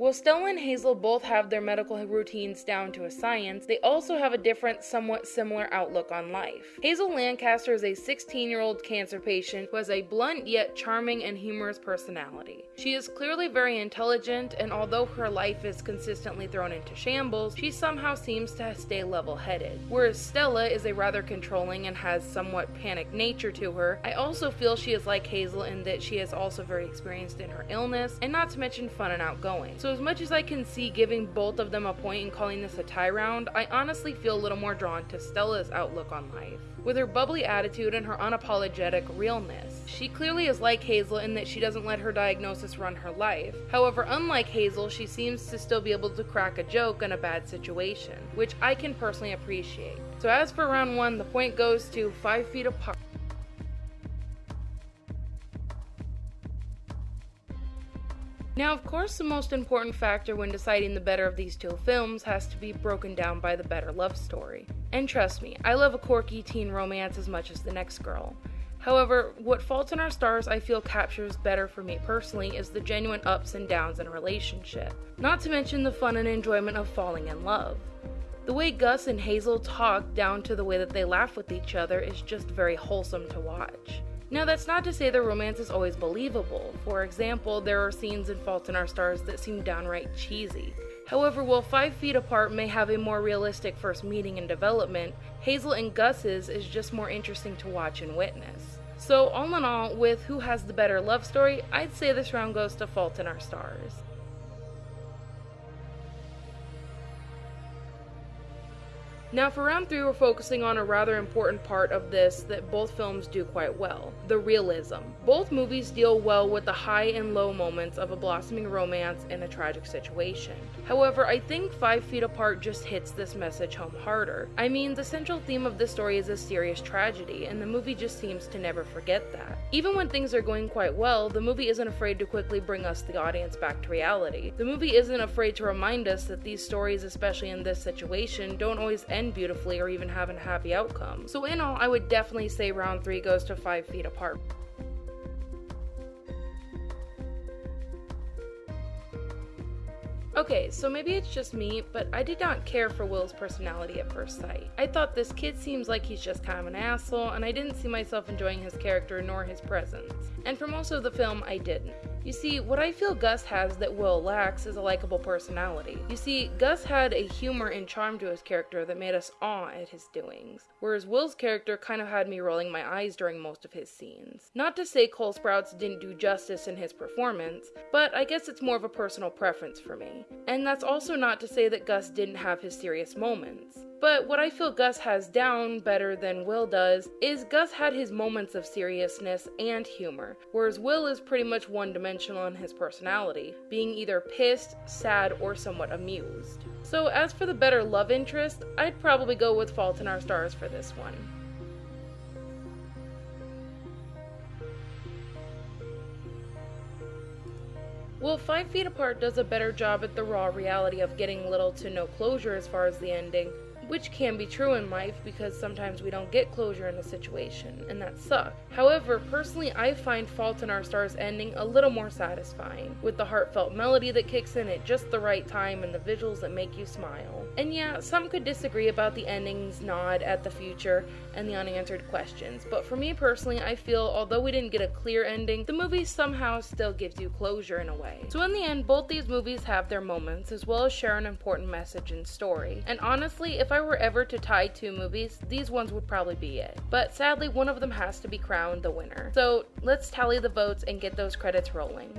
While Stella and Hazel both have their medical routines down to a science, they also have a different, somewhat similar outlook on life. Hazel Lancaster is a 16 year old cancer patient who has a blunt yet charming and humorous personality. She is clearly very intelligent, and although her life is consistently thrown into shambles, she somehow seems to stay level headed. Whereas Stella is a rather controlling and has somewhat panic nature to her, I also feel she is like Hazel in that she is also very experienced in her illness, and not to mention fun and outgoing. So, as much as I can see giving both of them a point and calling this a tie round, I honestly feel a little more drawn to Stella's outlook on life. With her bubbly attitude and her unapologetic realness, she clearly is like Hazel in that she doesn't let her diagnosis run her life. However, unlike Hazel, she seems to still be able to crack a joke in a bad situation, which I can personally appreciate. So, as for round one, the point goes to 5 feet apart. Now, of course, the most important factor when deciding the better of these two films has to be broken down by the better love story. And trust me, I love a quirky teen romance as much as the next girl. However, what Fault in Our Stars I feel captures better for me personally is the genuine ups and downs in a relationship, not to mention the fun and enjoyment of falling in love. The way Gus and Hazel talk down to the way that they laugh with each other is just very wholesome to watch. Now, that's not to say the romance is always believable. For example, there are scenes in Fault in Our Stars that seem downright cheesy. However, while Five Feet Apart may have a more realistic first meeting and development, Hazel and Gus's is just more interesting to watch and witness. So, all in all, with who has the better love story, I'd say this round goes to Fault in Our Stars. Now, for round three, we're focusing on a rather important part of this that both films do quite well the realism. Both movies deal well with the high and low moments of a blossoming romance in a tragic situation. However, I think Five Feet Apart just hits this message home harder. I mean, the central theme of this story is a serious tragedy, and the movie just seems to never forget that. Even when things are going quite well, the movie isn't afraid to quickly bring us, the audience, back to reality. The movie isn't afraid to remind us that these stories, especially in this situation, don't always end end beautifully or even have a happy outcome. So in all, I would definitely say round 3 goes to 5 feet apart. Okay, so maybe it's just me, but I did not care for Will's personality at first sight. I thought this kid seems like he's just kind of an asshole, and I didn't see myself enjoying his character nor his presence. And for most of the film, I didn't. You see, what I feel Gus has that Will lacks is a likable personality. You see, Gus had a humor and charm to his character that made us awe at his doings, whereas Will's character kind of had me rolling my eyes during most of his scenes. Not to say Cole Sprouse didn't do justice in his performance, but I guess it's more of a personal preference for me. And that's also not to say that Gus didn't have his serious moments. But what I feel Gus has down better than Will does is Gus had his moments of seriousness and humor, whereas Will is pretty much one dimensional in his personality, being either pissed, sad, or somewhat amused. So, as for the better love interest, I'd probably go with Fault in Our Stars for this one. Well, Five Feet Apart does a better job at the raw reality of getting little to no closure as far as the ending, which can be true in life because sometimes we don't get closure in a situation, and that sucks. However, personally, I find Fault in Our Stars ending a little more satisfying, with the heartfelt melody that kicks in at just the right time and the visuals that make you smile. And yeah, some could disagree about the ending's nod at the future and the unanswered questions, but for me personally, I feel although we didn't get a clear ending, the movie somehow still gives you closure in a way. So in the end, both these movies have their moments as well as share an important message and story. And honestly, if I I were ever to tie two movies, these ones would probably be it. But sadly, one of them has to be crowned the winner. So let's tally the votes and get those credits rolling.